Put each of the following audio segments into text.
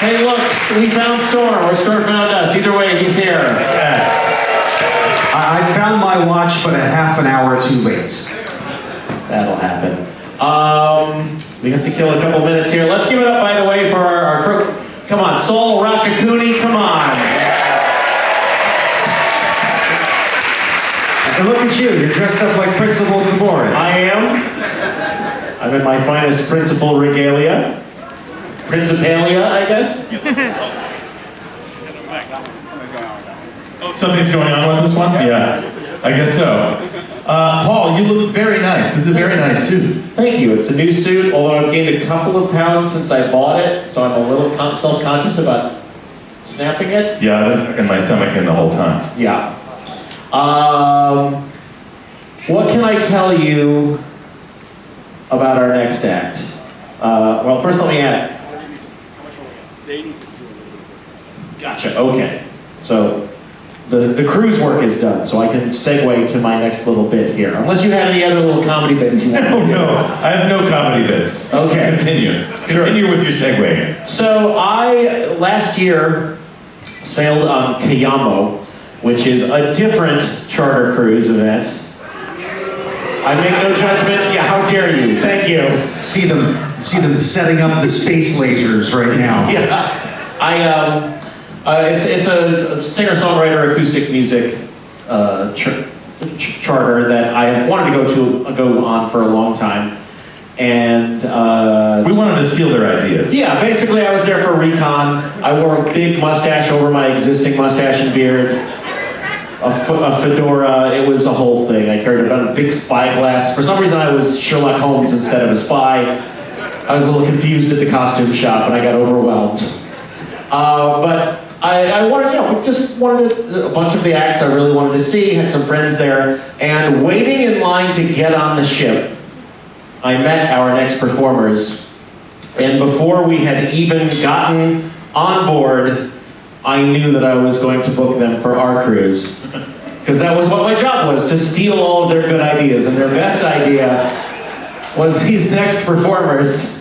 Hey, look, we found Storm, or Storm found us. Either way, he's here. I, I found my watch, but a half an hour too late. That'll happen. Um, we have to kill a couple minutes here. Let's give it up, by the way, for our, our crew. Come on, Sol Rakakuni, come on. And look at you, you're dressed up like Principal Taborin. I am. I'm in my finest principal regalia. Principalia, I guess. Something's going on with this one? Yeah, I guess so. Uh, Paul, you look very nice. This is a very nice suit. Thank you. It's a new suit, although I've gained a couple of pounds since I bought it, so I'm a little self-conscious about snapping it. Yeah, I've been tucking my stomach in the whole time. Yeah. Um, what can I tell you about our next act? Uh, well, first let me ask. Gotcha. Okay. So the the cruise work is done, so I can segue to my next little bit here. Unless you have any other little comedy bits you want to No, do. no, I have no comedy bits. Okay. Continue. Continue with your segue. So I last year sailed on Cayamo, which is a different charter cruise event. I make no judgments. Yeah, how dare you? Thank you. See them, see them setting up the space lasers right now. Yeah, I um, uh, it's it's a singer-songwriter acoustic music uh, ch- ch- charter that I have wanted to go to go on for a long time, and uh, We wanted to steal their ideas. Yeah, basically I was there for recon. I wore a big mustache over my existing mustache and beard. A, fedora, it was a whole thing. I carried about a big spyglass. For some reason I was Sherlock Holmes instead of a spy. I was a little confused at the costume shop and I got overwhelmed. Uh, but I, I wanted, you know, just wanted a bunch of the acts I really wanted to see, had some friends there, and waiting in line to get on the ship, I met our next performers and before we had even gotten on board, I knew that I was going to book them for our cruise. Because that was what my job was, to steal all of their good ideas. And their best idea was these next performers.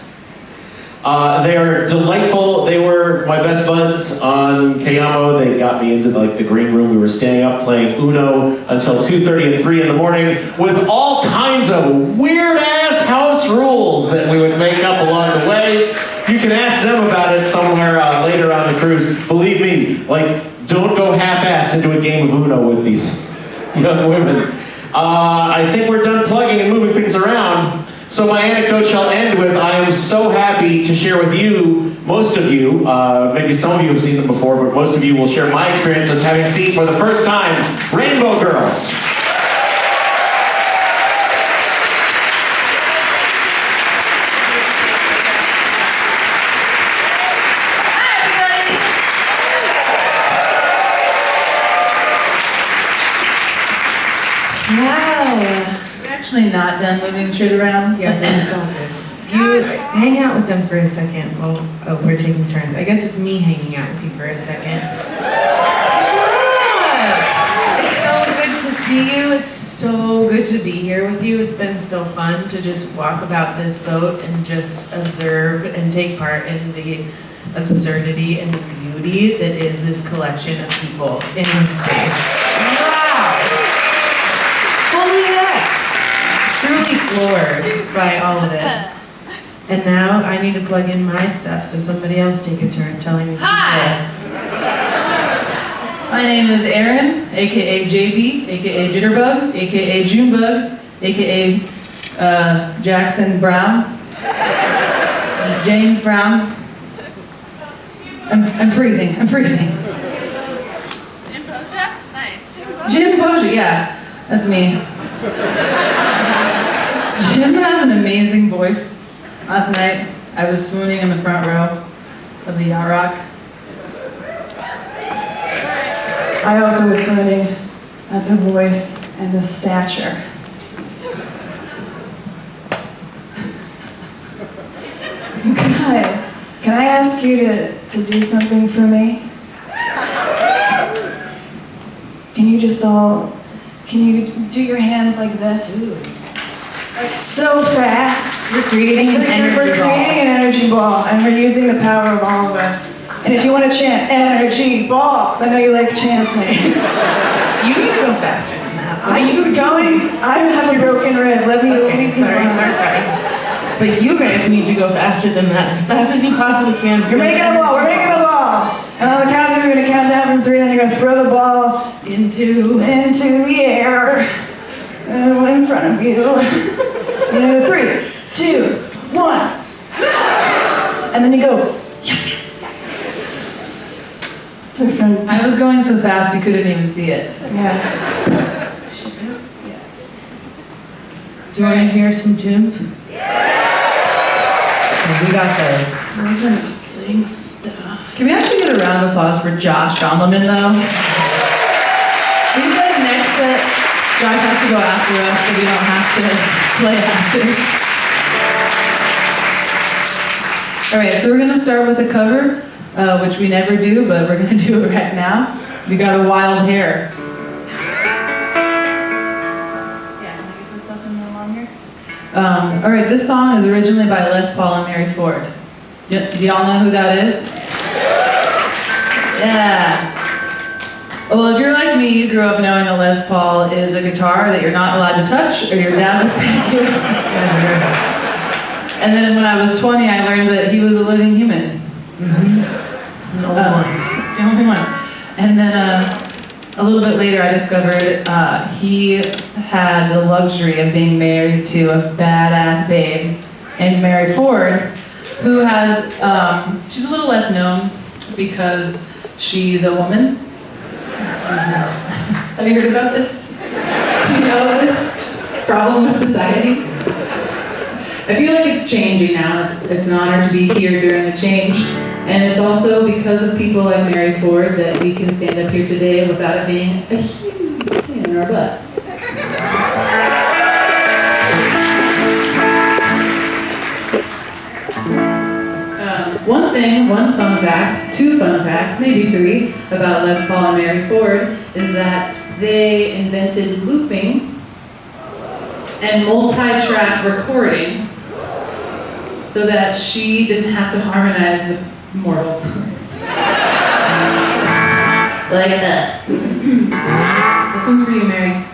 Uh, they are delightful. They were my best buds on Cayamo. They got me into like the green room. We were staying up playing Uno until 2.30 and 3 in the morning with all kinds of weird ass house rules that we would make up along the way. You can ask them about it somewhere uh, later on the cruise. Believe me, like, don't go half-assed into a game of Uno with these young women. Uh, I think we're done plugging and moving things around. So my anecdote shall end with, I am so happy to share with you, most of you, uh, maybe some of you have seen them before, but most of you will share my experience of having seen for the first time Rainbow Girls. Wow. We're actually not done moving shit around. Yeah, that's all good. You hang out with them for a second while oh, we're taking turns. I guess it's me hanging out with you for a second. It's so good to see you. It's so good to be here with you. It's been so fun to just walk about this boat and just observe and take part in the absurdity and the beauty that is this collection of people in this space. Wow! Holy heck! Truly floored by all of it. And now I need to plug in my stuff, so somebody else take a turn telling me. Hi. My name is Erin, aka JB, aka Jitterbug, aka Junebug, aka uh, Jackson Browne, James Brown. I'm, I'm freezing. I'm freezing. Jim Boja? Nice. Jim Boja, yeah, that's me. Jim has an amazing voice. Last night, I was swooning in the front row of the Yacht Rock. I also was swooning at the voice and the stature. Guys, can I ask you to, to do something for me? Can you just all, can you do your hands like this? Like so fast. You're creating an energy we're ball. creating an energy ball and we're using the power of all of us. And if you want to chant energy balls, I know you like chanting. You need to go faster than that. Are you going? I have a broken rib. Let me Okay, leave sorry, sorry, sorry. But you guys need to go faster than that, as fast as you possibly can. You're making a ball. We're making a ball. And on the count we're gonna count down from three, then you're gonna throw the ball into. into the air uh, in front of you. You know, three, two, one, and then you go. Yes. To. I was going so fast you couldn't even see it. Yeah. Do you want to hear some tunes? Yeah! We got those. We're gonna sing stuff. Can we actually get a round of applause for Josh Gondelman though? He said next set, Josh has to go after us so we don't have to play after. All right, so we're gonna start with a cover, uh, which we never do, but we're gonna do it right now. We got a wild hair. Um, all right, this song is originally by Les Paul and Mary Ford. Y- do y'all know who that is? Yeah. Well, if you're like me, you grew up knowing a Les Paul is a guitar that you're not allowed to touch, or your dad will spank you. and then when I was 20, I learned that he was a living human. No Uh, one. the only one. And then uh, a little bit later, I discovered uh, he had the luxury of being married to a badass babe and Mary Ford, who has, um, she's a little less known because she's a woman. Have you heard about this? Do you know this problem with society? I feel like it's changing now. It's, it's an honor to be here during the change. And it's also because of people like Mary Ford that we can stand up here today without it being a huge pain in our butts. One thing, one fun fact, two fun facts, maybe three, about Les Paul and Mary Ford is that they invented looping and multi-track recording so that she didn't have to harmonize with mortals. like us. this one's for you, Mary.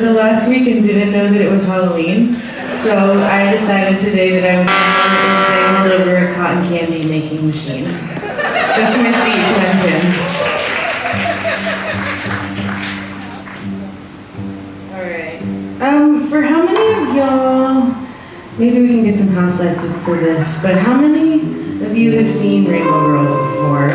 The last week and didn't know that it was Halloween. So I decided today that I was going to was dangled over a cotton candy making machine. Just my feet went in. Alright. Um, for how many of y'all, maybe we can get some house lights for this, but how many of you have seen Rainbow Girls before?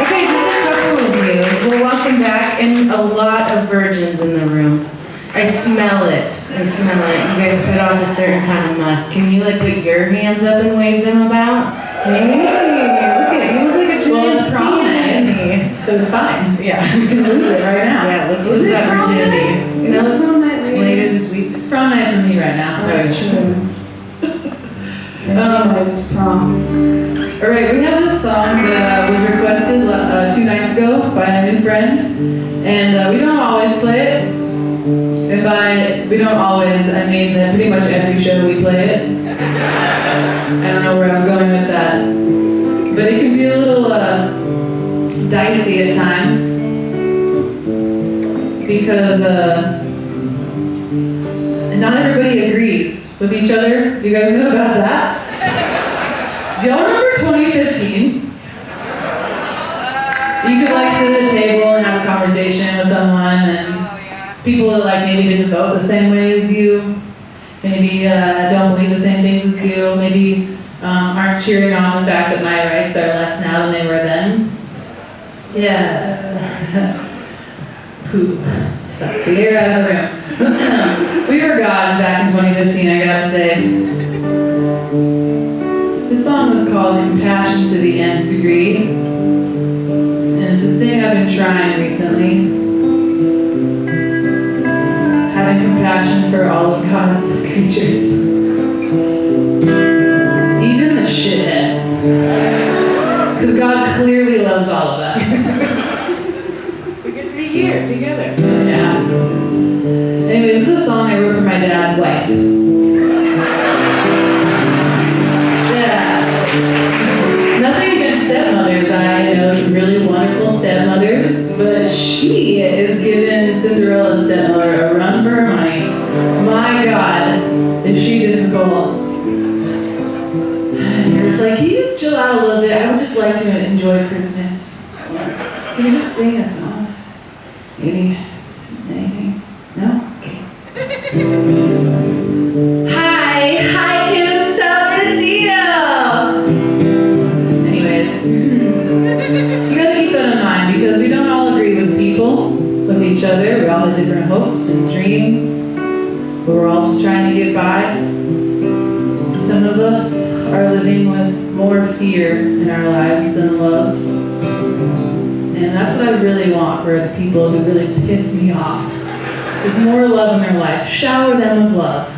Okay, just a couple of you. Well, welcome back, and a lot of virgins in the room. I smell it. I smell it. You guys put on a certain kind of musk. Can you like put your hands up and wave them about? Hey, look at you. Look like a Well, it's prom sea So it's fine. Yeah. You can lose it right now. Yeah, let's lose that virginity. No, no, not really. later this week. It's prom night for me right now. That's true. Um, I was prom. All right, we have this song that uh, was requested uh, two nights ago by a new friend, and uh, we don't always play it. And by we don't always, I mean that pretty much every show we play it. I don't know where I was going with that, but it can be a little uh, dicey at times because uh, not everybody agrees with each other. Do you guys know about that? Do y'all remember 2015? You could like sit at a table and have a conversation with someone and people that like maybe didn't vote the same way as you, maybe uh, don't believe the same things as you, maybe um, aren't cheering on the fact that my rights are less now than they were then. Yeah. Poop. Suck the out of the room. we were gods back in 2015, I gotta say. This song was called Compassion to the Nth Degree. And it's a thing I've been trying recently. Compassion for all of God's creatures. Even the shitheads. Because God clearly loves all of us. We get to be here together. yeah. Anyways, this is a song I wrote for my dad's wife. Like to enjoy Christmas once. Can you just sing a really want for the people who really piss me off. Is more love in their life. Shower them with love.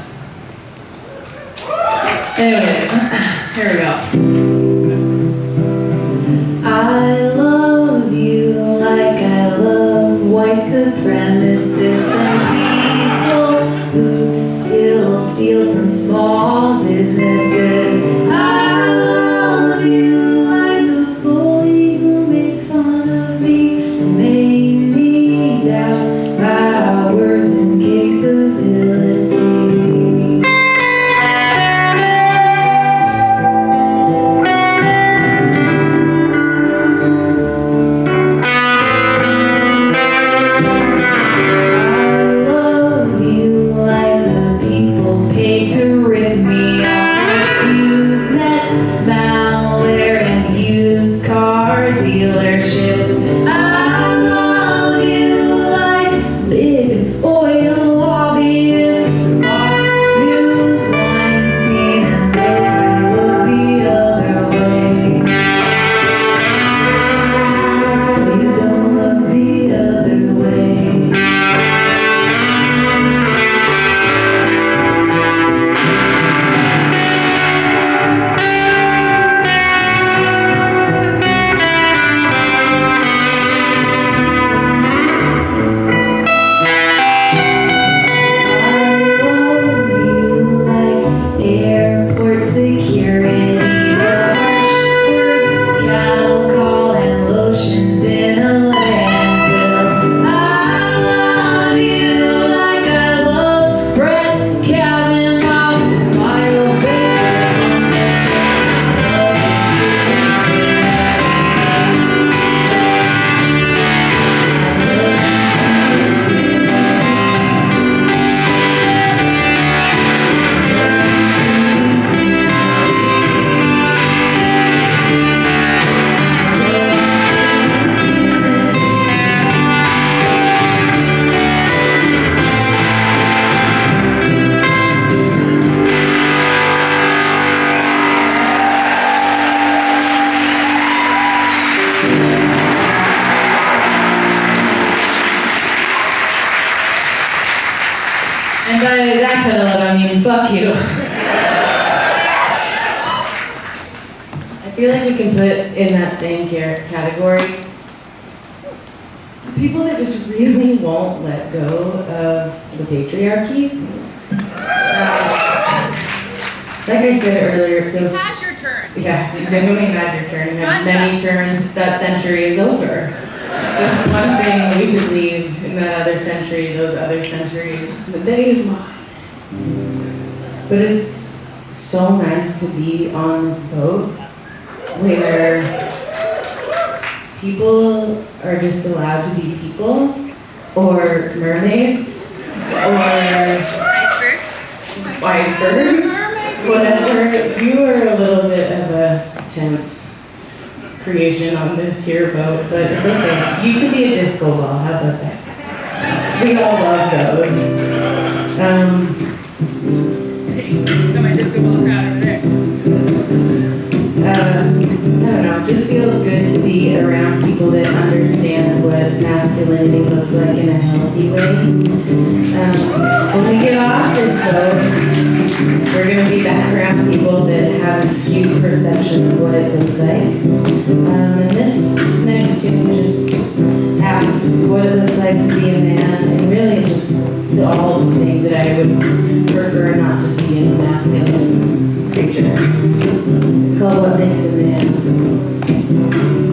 Anyways, here we go. Icebergs, whatever. You are a little bit of a tense creation on this here boat, but it's okay. You could be a disco ball. How about that? We all love those. Um, feels good to be around people that understand what masculinity looks like in a healthy way. Um, when we get off this boat, we're gonna be back around people that have a skewed perception of what it looks like. Um, and this next tune just asks what it looks like to be a man, and really just all the things that I would prefer not to see in a masculine creature. It's called What Makes a Man. That's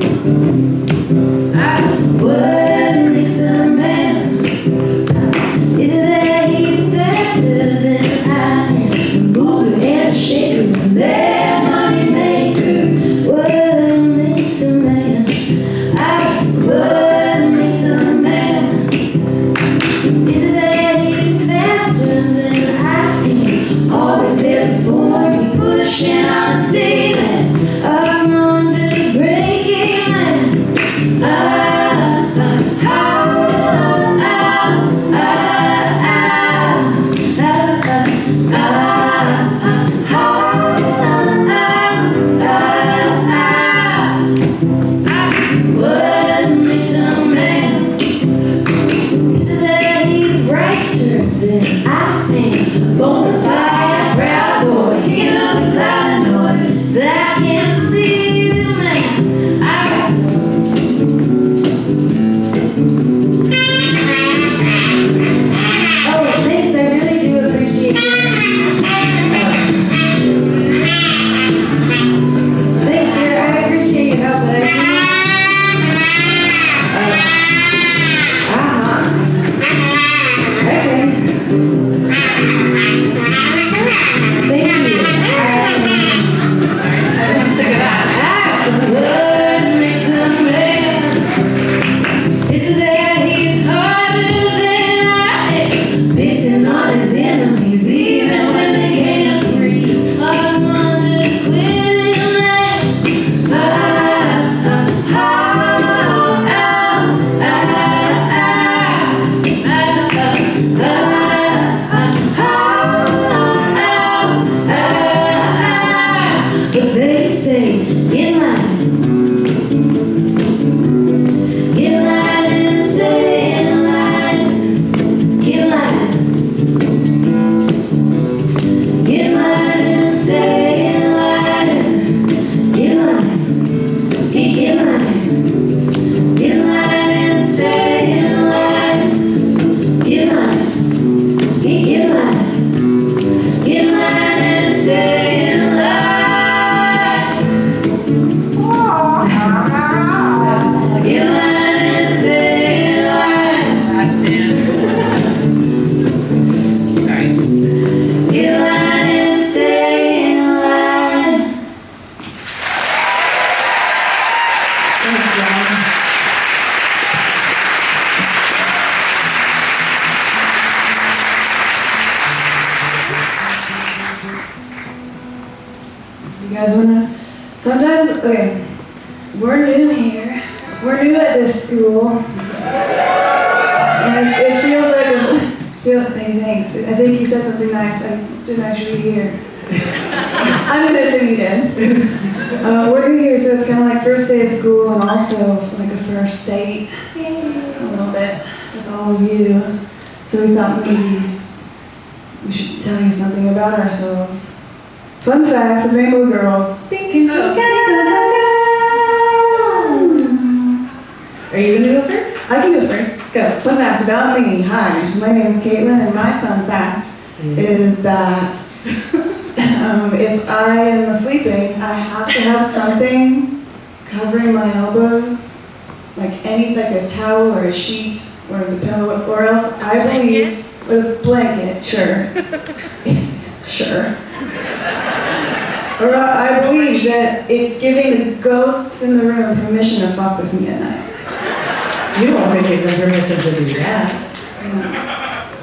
ghosts in the room permission to fuck with me at night. You don't want to give them permission to do that.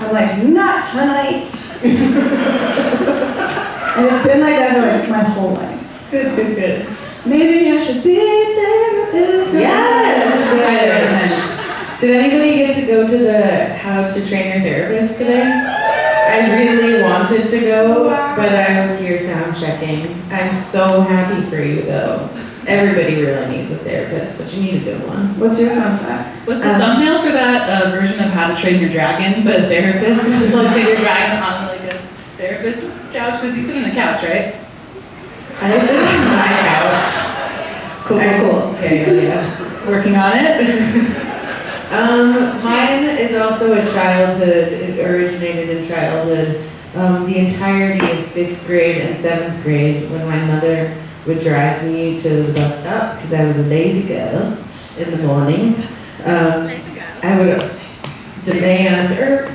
I'm like, not tonight. and it's been like that like my whole life. Good, good, good. Maybe I should see a therapist. Yes. Did anybody get to go to the How to Train Your Therapist today? I really wanted to go, but I was here sound checking. I'm so happy for you though. Everybody really needs a therapist, but you need a good one. What's your fun fact? What's the Um, thumbnail for that uh, version of How to Train Your Dragon, but a therapist? like your dragon on like a therapist couch, because you sit on the couch, right? I sit on my couch. Cool, cool, cool. Yeah, yeah, yeah. Working on it. Um, mine is also a childhood, it originated in childhood. Um, the entirety of sixth grade and seventh grade, when my mother would drive me to the bus stop, because I was a lazy girl in the morning, um, I would demand, or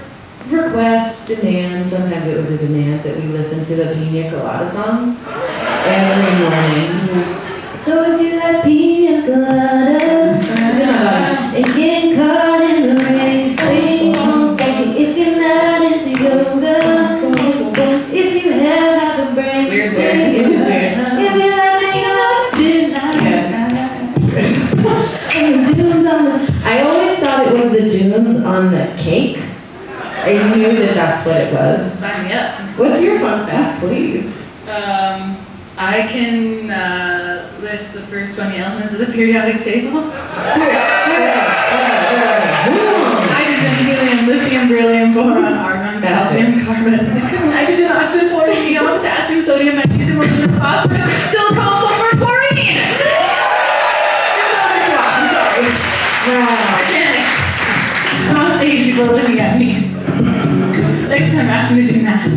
request, demand, sometimes it was a demand that we listen to the Pina Colada song every morning. So if you like pina coladas, it's in my. And getting on the cake. I knew that that's what it was. Sign me up. What's your fun fact, please? Um, I can uh, list the first 20 elements of the periodic table. Hydrogen, helium, lithium, beryllium, boron, argon, calcium, carbon, nitrogen, oxygen, fluorine, neon, potassium, sodium, magnesium, aluminum, phosphorus, silicon, sulfur, chlorine! Wow. Time, ask me to do math.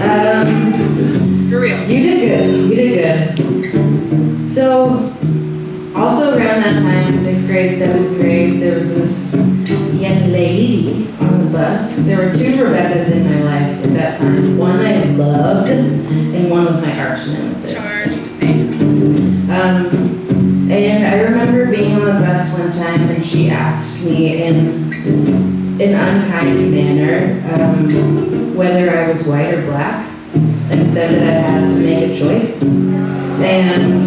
Um, For real. You did good. You did good. So, also around that time, sixth grade, seventh grade, there was this young lady on the bus. There were two Rebeccas in my life at that time. One I loved, and one was my arch nemesis. Um, and I remember being on the bus one time, and she asked me in an unkind manner um, whether I was white or black and said that I had to make a choice. And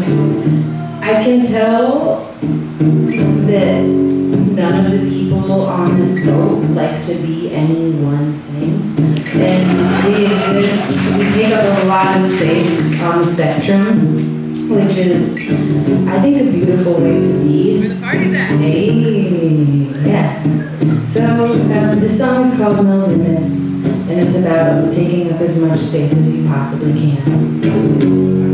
I can tell that none of the people on this boat like to be any one thing. And we exist, we take up a lot of space on the spectrum, which is, I think, a beautiful way to be. Where the party's at. Hey, yeah. So um, this song is called No Limits, and it's about taking up as much space as you possibly can.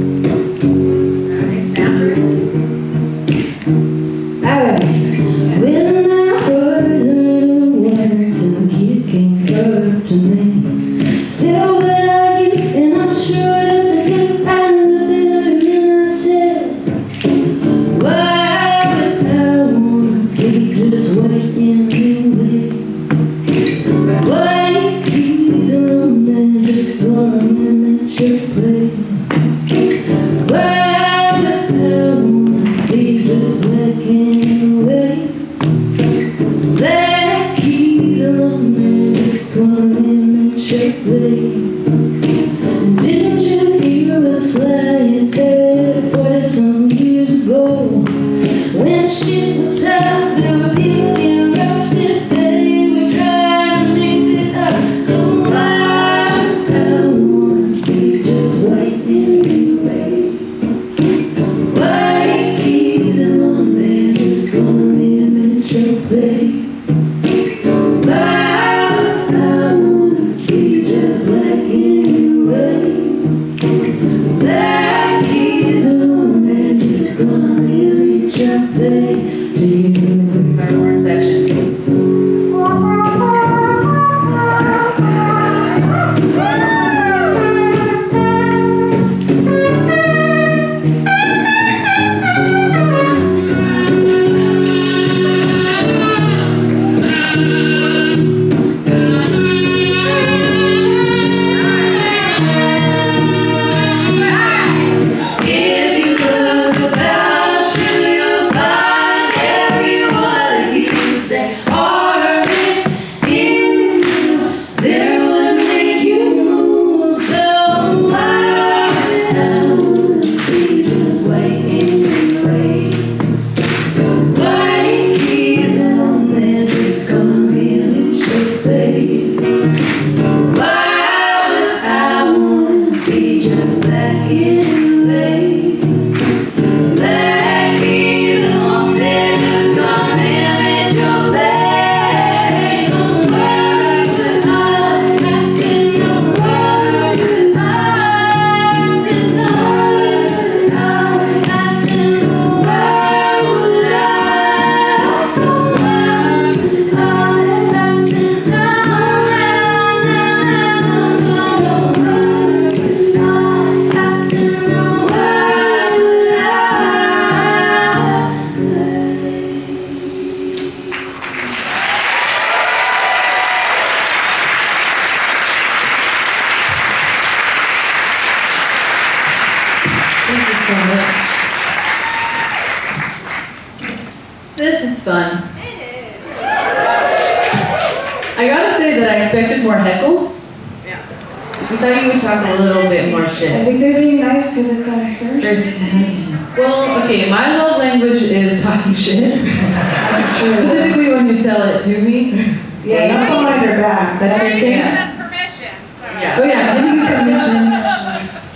Behind her back. That's the thing. us permission, so. Oh yeah, giving you permission.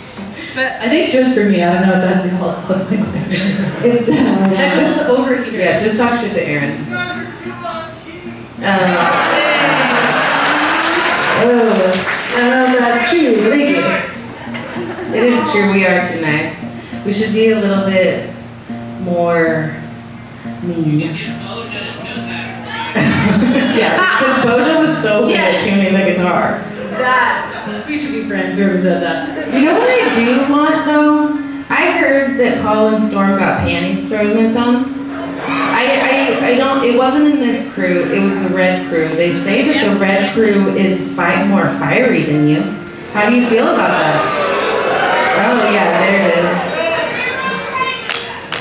But I think just for me, I don't know if that's y'all's love language. It's definitely. That's just over here. Yeah, just talk shit to Aaron. Um, oh, I don't know if that's true, but thank you. It is true, we are too nice. We should be a little bit more mean. Yeah, because Bojo was so good at tuning the guitar. That, we should be friends, whoever said that. You know what I do want though? I heard that Paul and Storm got panties thrown at them. I, I, I don't, it wasn't in this crew, it was the red crew. They say that the red crew is fi- more fiery than you. How do you feel about that? Oh yeah, there it is.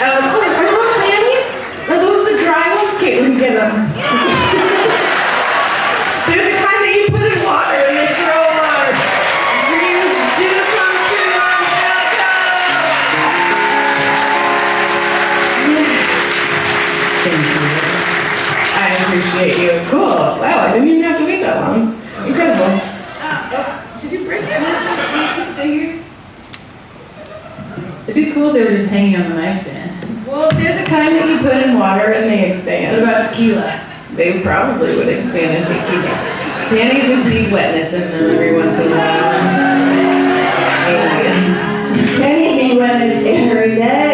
Um, appreciate you. Cool. Wow, I didn't even have to wait that long. Incredible. Uh, oh, did you break it? It'd be cool if they were just hanging on the mic stand. Well, they're the kind that you put in water and they expand. What expand. about tequila? They probably would expand into tequila. Panties just need wetness in them every once in a while. Yeah. Anything wetness every day.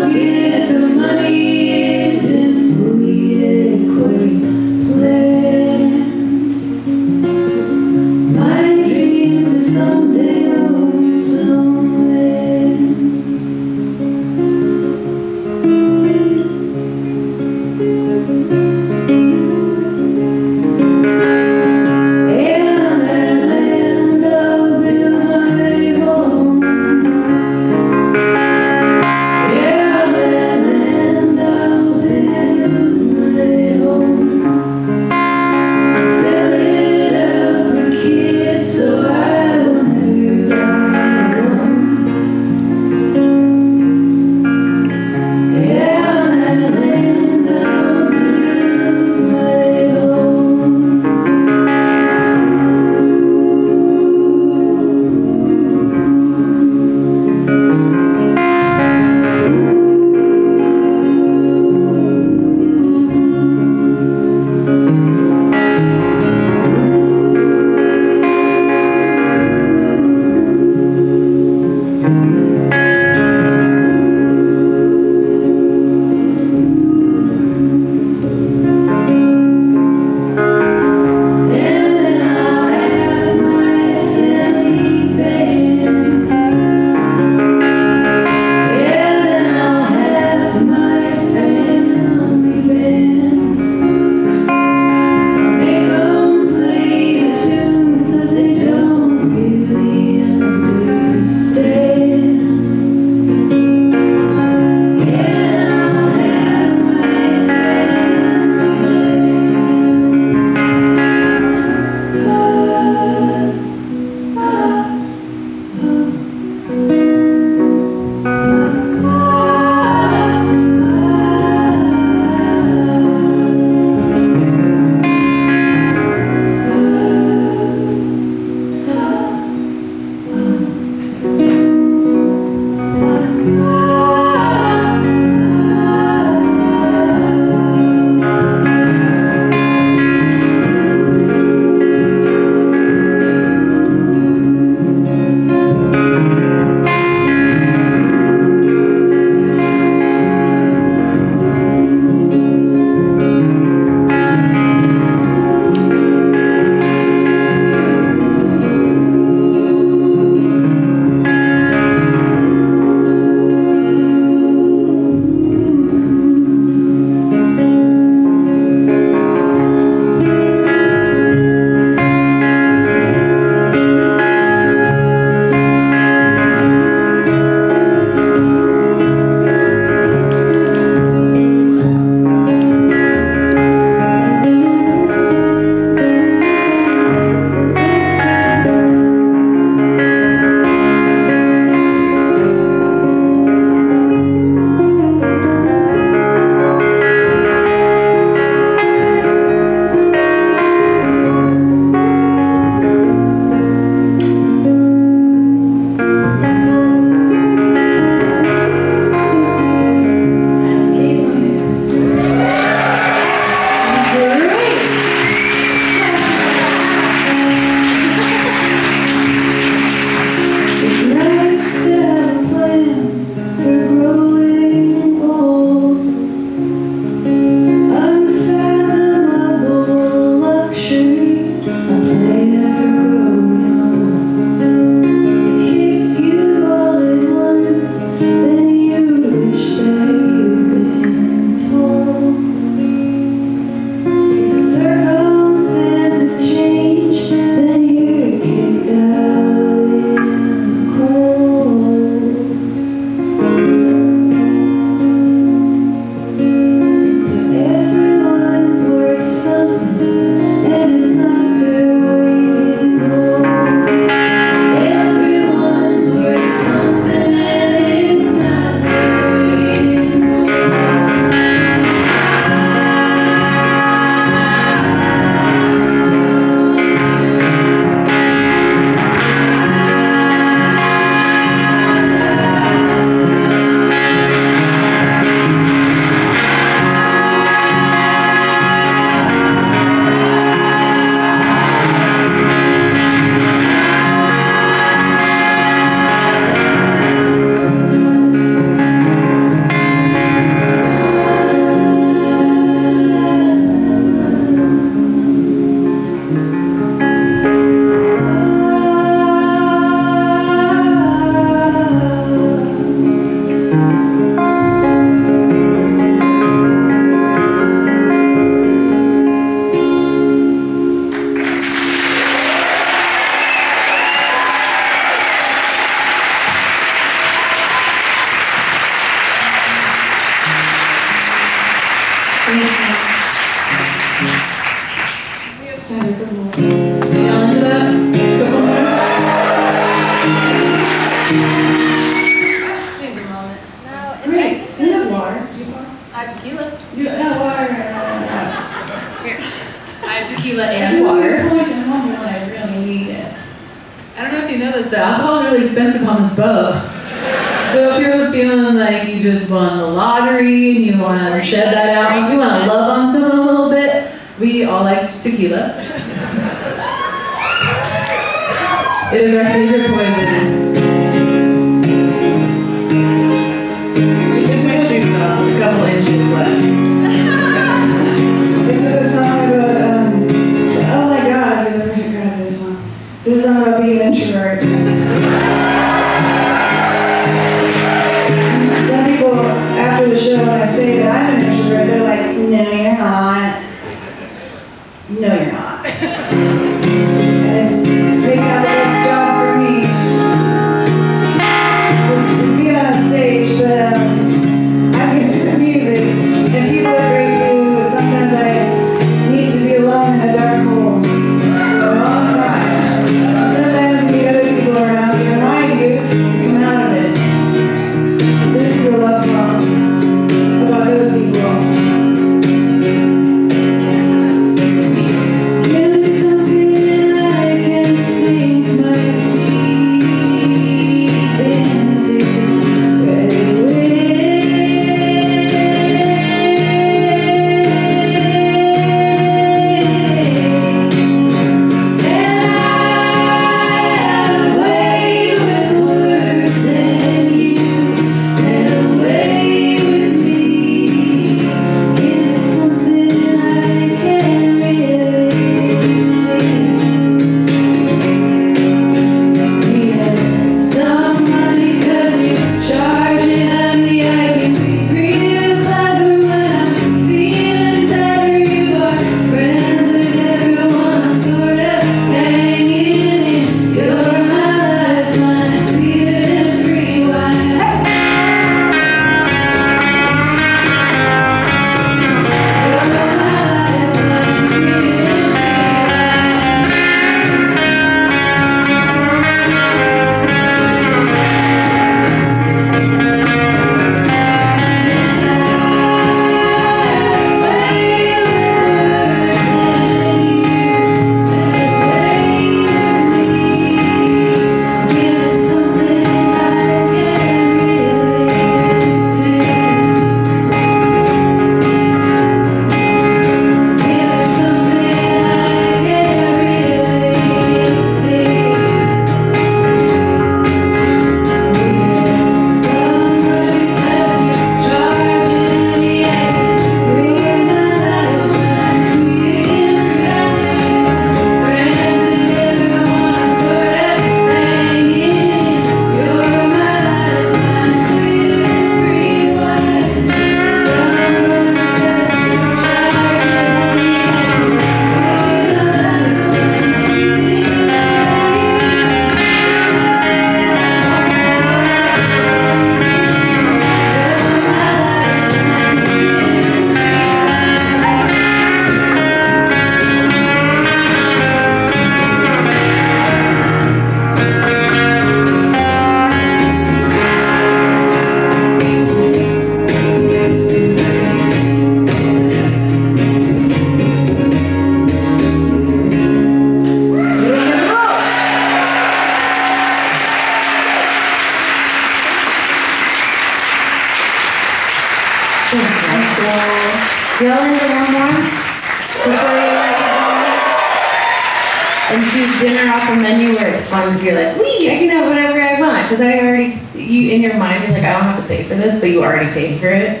where it's fun because you're like, we, I can have whatever I want because I already, you in your mind, you're like, I don't have to pay for this, but you already paid for it.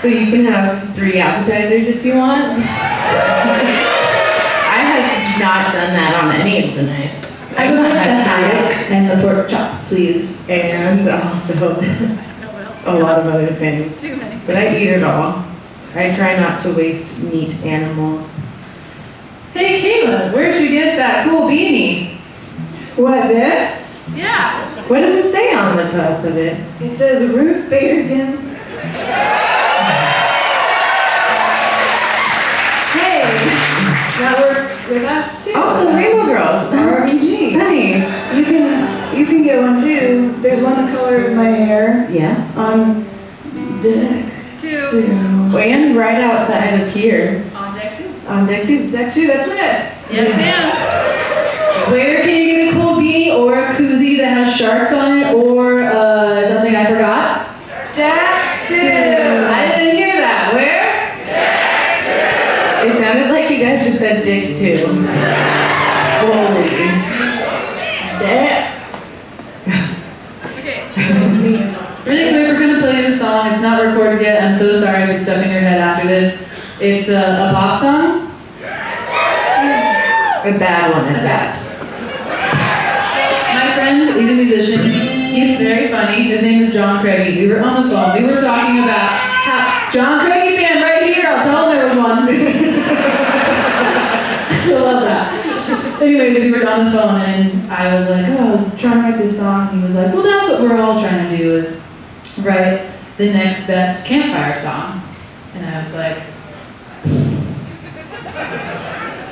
So you can have three appetizers if you want. I have not done that on any of the nights. I go with the haddock and the pork chop sleeves. And uh, also a lot of other things. Too many. But I eat it all. I try not to waste meat animal. Hey, Caitlin, where'd you get that cool beanie? What, this? Yeah. What does it say on the top of it? It says Ruth Bader Ginsburg. hey, that works with us too. Also, Rainbow Girls, RBG. Hey, you can you can get one too. There's one the color of my hair. Yeah. On deck. Two. two. And right outside of here. On deck two. Deck two. Deck two, that's this. Yes, Where can you get a cool beanie or a koozie that has sharks on it or uh, something I forgot? Deck two. I didn't hear that. Where? Deck two. It sounded like you guys just said dick two. Holy. Dick. and. Okay. Really quick, we're gonna play this song. It's not recorded yet. I'm so sorry if it's stuck in your head after this. It's a, a pop song. A bad one at that. My friend, he's a musician. He's very funny. His name is John Craigie. We were on the phone. We were talking about how John Craigie fan right here. I'll tell him there was one. I love that. Anyways, we were on the phone and I was like, oh, I'm trying to write this song. He was like, well, that's what we're all trying to do is write the next best campfire song. And I was like,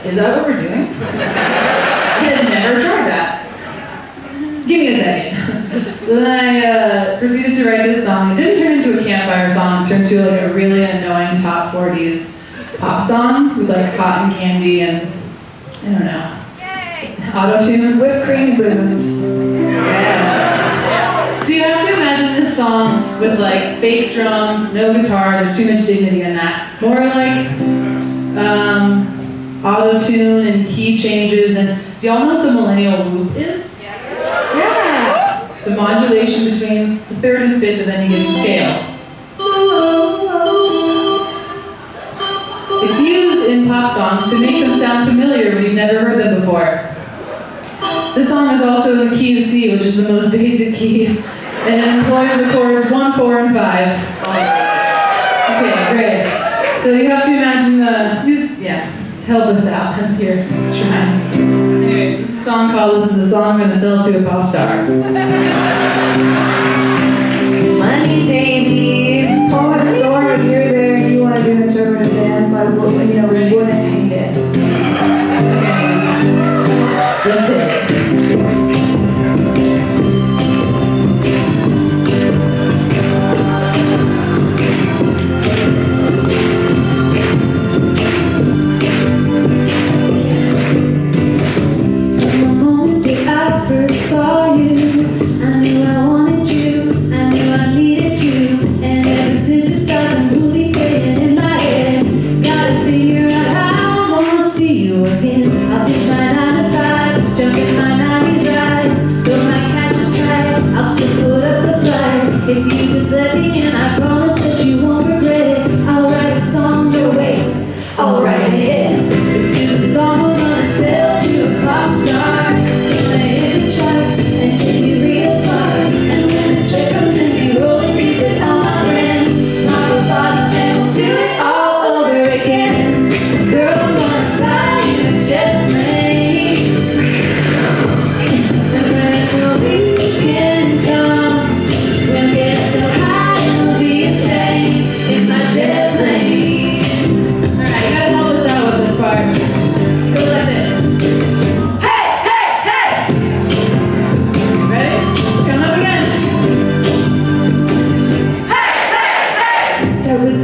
is that what we're doing? I had never tried that. Give me a second. then I uh, proceeded to write this song. It didn't turn into a campfire song. It turned into like a really annoying top 40s pop song with like cotton candy and I don't know. Auto tune. Whipped cream boobs. So you have to imagine this song with like fake drums, no guitar. There's too much dignity in that. More like um, auto tune and key changes. And do y'all know what the millennial whoop is? Yeah. yeah. The modulation between the third and fifth of any given scale. It's used in pop songs to make them sound familiar when you've never heard them before. This song is also in the key of C, which is the most basic key, and it employs the chords 1, 4, and 5. Okay, great. So you have to imagine the, help us out. Here. Try. Anyways, this is a song called This is a Song I'm Gonna Sell to a Pop Star. Money, baby. Pour a story here, there, and you want to do an interpretive dance, I like, you know, we wouldn't hate it. That's it.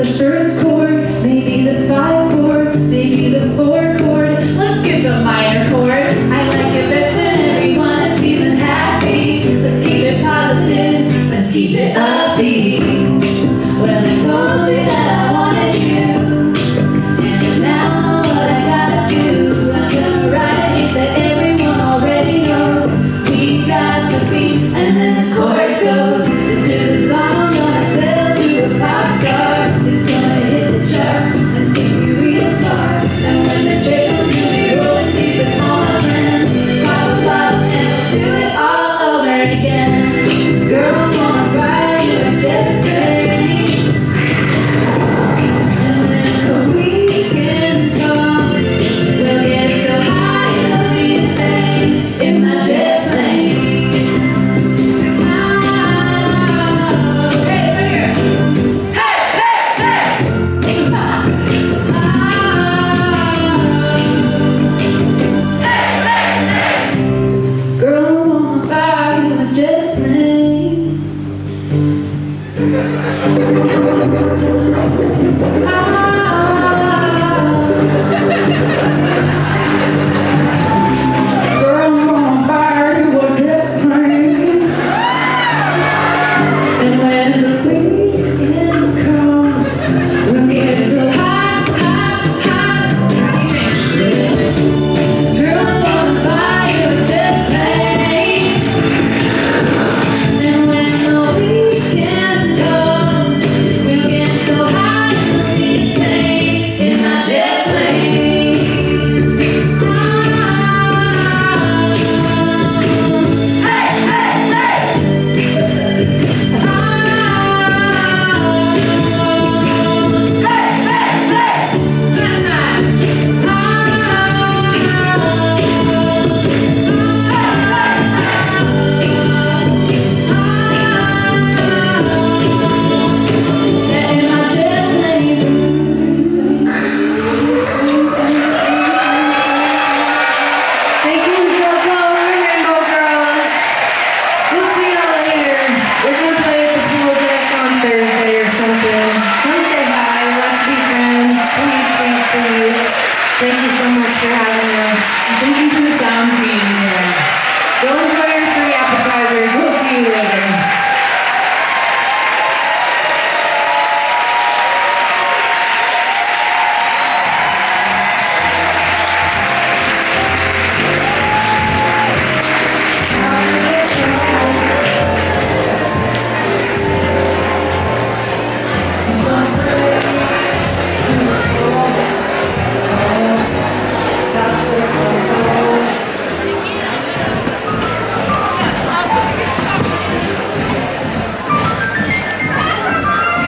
the shirt